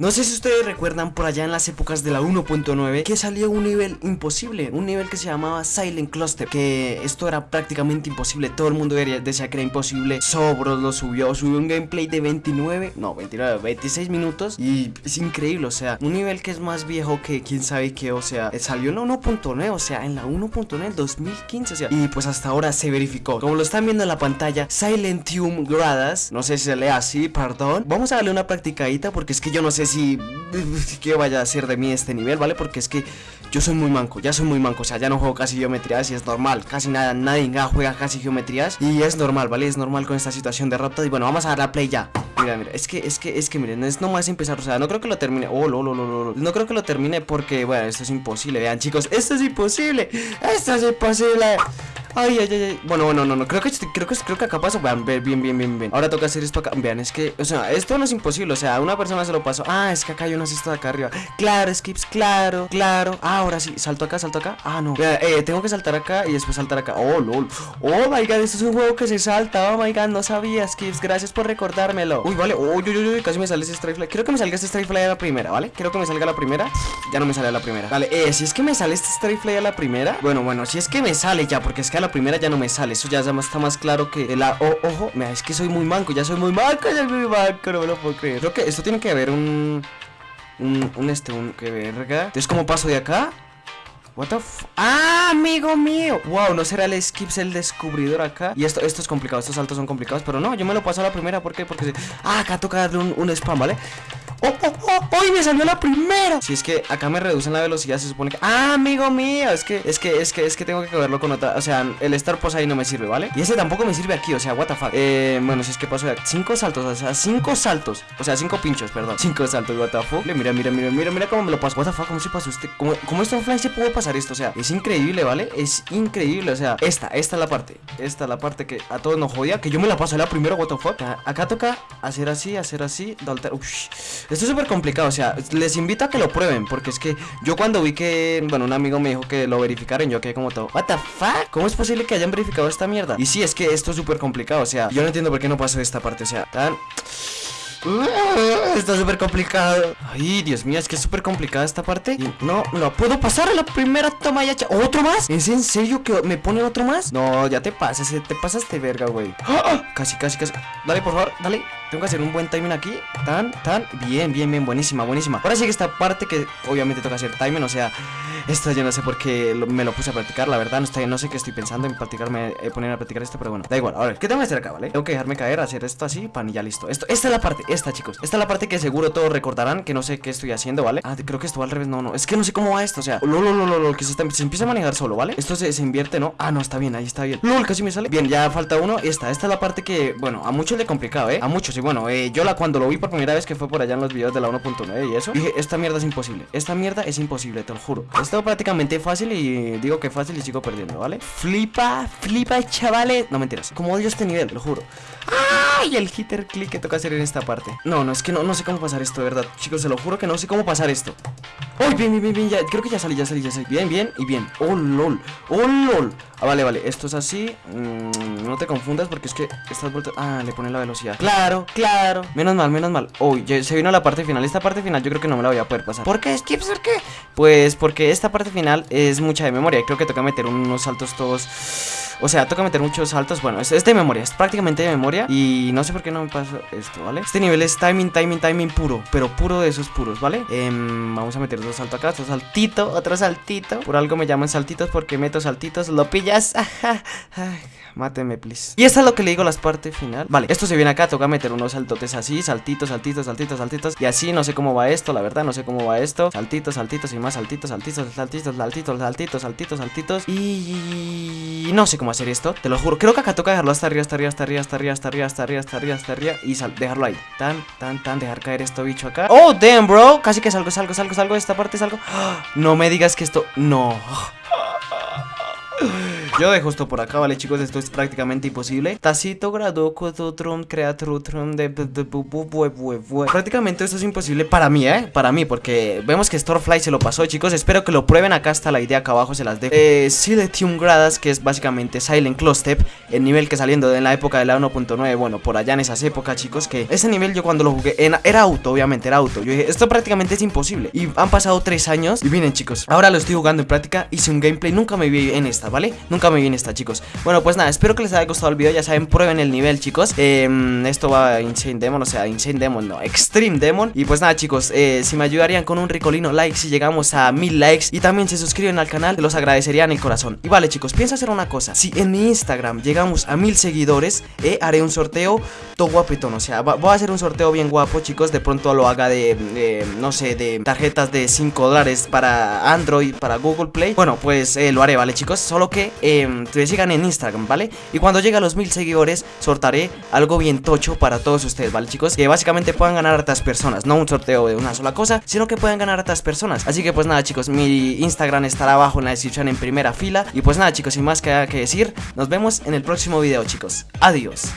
No sé si ustedes recuerdan por allá en las épocas de la 1.9 que salió un nivel imposible, un nivel que se llamaba Silent Cluster, que esto era prácticamente imposible, todo el mundo decía que era imposible, Sobros lo subió, subió un gameplay de 29, no, 29, 26 minutos y es increíble, o sea, un nivel que es más viejo que quién sabe qué, o sea, salió en la 1.9, o sea, en la 1.9 2015, o sea, y pues hasta ahora se verificó, como lo están viendo en la pantalla, Silentium Gradas, no sé si se lee así, perdón, vamos a darle una practicadita porque es que yo no sé si que vaya a ser de mí este nivel, ¿vale? Porque es que yo soy muy manco, ya soy muy manco, o sea, ya no juego casi geometrías y es normal, casi nada, nadie juega casi geometrías y es normal, ¿vale? Es normal con esta situación de rapta y bueno, vamos a dar la play ya. Mira, mira, es que, es que, es que miren, es nomás empezar, o sea, no creo que lo termine, oh, lo, lo, lo, lo, no creo que lo termine porque, bueno, esto es imposible, vean chicos, esto es imposible, esto es imposible. Ay, ay, ay, Bueno, bueno, no, no, creo que creo que creo que acá pasó. Vean, bien, bien, bien, bien. Ahora toca hacer esto acá. Vean, es que, o sea, esto no es imposible. O sea, una persona se lo pasó. Ah, es que acá hay una cesta de acá arriba. Claro, skips, claro, claro. Ah, ahora sí, salto acá, salto acá. Ah, no. eh, tengo que saltar acá y después saltar acá. Oh, lol. Oh my god, esto es un juego que se salta. Oh my god, no sabía, skips. Gracias por recordármelo. Uy, vale. Uy, uy, uy, casi me sale ese strike fly. Quiero que me salga este strike fly a la primera, ¿vale? Quiero que me salga la primera. Ya no me sale a la primera. Vale, eh, si es que me sale este strike fly a la primera. Bueno, bueno, si es que me sale ya, porque es que la primera ya no me sale. Eso ya está más claro que el ojo. Mira, es que soy muy manco, ya soy muy manco, ya soy muy manco, no me lo puedo creer. Creo que esto tiene que haber un. Un, un este, un. Que verga. Entonces, ¿cómo paso de acá? What the ¡Ah, amigo mío! Wow, no será el Skips el descubridor acá Y esto, esto es complicado, estos saltos son complicados Pero no, yo me lo paso a la primera, ¿por qué? Porque... Ah, acá toca darle un, un spam, ¿vale? ¡Oh, oh, oh! ¡Hoy me salió la primera! Si es que acá me reducen la velocidad, se supone que... ¡Ah, amigo mío! Es que, es que, es que, es que tengo que cogerlo con otra... O sea, el Star Post ahí no me sirve, ¿vale? Y ese tampoco me sirve aquí, o sea, what the fuck eh, Bueno, si es que paso Cinco saltos, o sea, cinco saltos O sea, cinco pinchos, perdón Cinco saltos, what the Mira, mira, mira, mira, mira cómo me lo paso What ¿cómo se pasó usted? ¿Cómo, cómo esto Fly se pudo pasar esto? O sea, es increíble, ¿vale? Es increíble, o sea, esta, esta es la parte Esta es la parte que a todos nos jodía Que yo me la paso la primero, what the fuck Acá, toca hacer así, hacer así Esto es súper complicado o sea, les invito a que lo prueben Porque es que yo cuando vi que, bueno, un amigo me dijo que lo verificaran Yo quedé como todo, what the fuck, ¿cómo es posible que hayan verificado esta mierda? Y sí, es que esto es súper complicado, o sea, yo no entiendo por qué no pasó esta parte, o sea, tan... Está súper complicado. Ay, Dios mío, es que es súper complicada esta parte. No, no puedo pasar a la primera toma ya ¿Otro más? ¿Es en serio que me pone otro más? No, ya te pasas, te pasaste verga, güey. ¡Ah! Casi, casi, casi. Dale, por favor, dale. Tengo que hacer un buen timing aquí. Tan, tan, bien, bien, bien, buenísima, buenísima. Ahora sí que esta parte que obviamente toca hacer timing O sea, esto yo no sé por qué me lo puse a practicar La verdad, no, está, no sé qué estoy pensando en practicarme eh, Poner a practicar esto, pero bueno, da igual A ver, ¿qué tengo que hacer acá, vale? Tengo que dejarme caer, hacer esto así, pan y ya listo esto, Esta es la parte, esta chicos Esta es la parte que seguro todos recordarán Que no sé qué estoy haciendo, ¿vale? Ah, creo que esto va al revés, no, no Es que no sé cómo va esto, o sea Lol, lol, lol, lol que se, se, empieza a manejar solo, ¿vale? Esto se, invierte, ¿no? Ah, no, está bien, ahí está bien Lol, casi me sale Bien, ya falta uno Esta, esta es la parte que, bueno, a muchos le complicado, ¿eh? A muchos, y bueno, eh, yo la cuando lo vi por primera vez que fue por allá en los videos de la 1.9 y eso Dije, esta mierda es imposible, esta mierda es imposible, te lo juro Esto prácticamente fácil y digo que fácil y sigo perdiendo, ¿vale? Flipa, flipa, chavales. No mentiras, como odio este nivel, lo juro. ¡Ay! El hitter click que toca hacer en esta parte. No, no, es que no, no sé cómo pasar esto, de verdad. Chicos, se lo juro que no sé cómo pasar esto ¡Oh, bien, bien, bien, bien! Ya, creo que ya salí, ya salí, ya salí Bien, bien y bien ¡Oh, lol! ¡Oh, lol! Ah, vale, vale, esto es así mm, No te confundas porque es que estás vuelto Ah, le pone la velocidad Claro, claro Menos mal, menos mal Uy, se vino la parte final Esta parte final yo creo que no me la voy a poder pasar ¿Por qué, Skips? ¿Por qué? Pues porque esta parte final es mucha de memoria Creo que toca meter unos saltos todos o sea, toca meter muchos saltos. Bueno, es, de memoria, es prácticamente de memoria. Y no sé por qué no me pasa esto, ¿vale? Este nivel es timing, timing, timing puro. Pero puro de esos puros, ¿vale? Em, vamos a meter dos saltos acá, otro saltito, otro saltito. Por algo me llaman saltitos porque meto saltitos. Lo pillas, Máteme, please. Y esta es lo que le digo las partes final. Vale, esto se viene acá, toca meter unos saltotes así Saltitos, saltitos, saltitos, saltitos. Y así, no sé cómo va esto, la verdad, no sé cómo va esto. Saltitos, saltitos y más saltitos, saltitos, saltitos, saltitos, saltitos, saltitos, saltitos. Y no sé cómo hacer esto, te lo juro. Creo que acá toca dejarlo hasta arriba, hasta arriba, hasta arriba, hasta arriba, hasta arriba, hasta arriba, hasta arriba, hasta arriba Y dejarlo ahí, tan, tan, tan, dejar caer esto bicho acá. Oh, damn, bro, casi que salgo, salgo, salgo, salgo Esta parte salgo. No me digas que esto, no Yo dejo esto por acá, ¿vale, chicos? Esto es prácticamente imposible. Tacito grado Cototron Creatrutron de Prácticamente esto es imposible para mí, ¿eh? Para mí, porque vemos que Storefly se lo pasó, chicos. Espero que lo prueben. Acá está la idea, acá abajo se las dejo. Eh, Siletium Gradas, que es básicamente Silent Clostep, el nivel que saliendo en la época de la 1.9, bueno, por allá en esas épocas, chicos, que ese nivel yo cuando lo jugué, era auto, obviamente, era auto. Yo dije, esto prácticamente es imposible. Y han pasado tres años. Y miren, chicos, ahora lo estoy jugando en práctica. Hice un gameplay, nunca me vi en esta, ¿vale? Nunca me vi en esta, chicos. Bueno, pues nada, espero que les haya gustado el video. Ya saben, prueben el nivel, chicos. Em, esto va a Insane Demon, o sea, Insane Demon, no, Extreme Demon. Y pues nada, chicos, eh, si me ayudarían con un ricolino like si llegamos a mil likes y también se suscriben al canal, los agradecería en el corazón. Y vale, chicos, pienso hacer una cosa. Si en mi Instagram llegamos a mil seguidores, eh, haré un sorteo todo guapetón. O sea, voy a hacer un sorteo bien guapo, chicos. De pronto lo haga de, no sé, de tarjetas de 5 dólares para Android, para Google Play. Bueno, pues eh, lo haré, ¿vale, chicos? Solo que eh, te sigan en Instagram, ¿vale? Y cuando llegue a los mil seguidores, sortaré algo bien tocho para todos ustedes, ¿vale, chicos? Que básicamente puedan ganar a otras personas. No un sorteo de una sola cosa, sino que puedan ganar a otras personas. Así que pues nada, chicos, mi Instagram estará abajo en la descripción en primera fila. Y pues nada, chicos, sin más que, que decir, nos vemos en el próximo video, chicos. Adiós.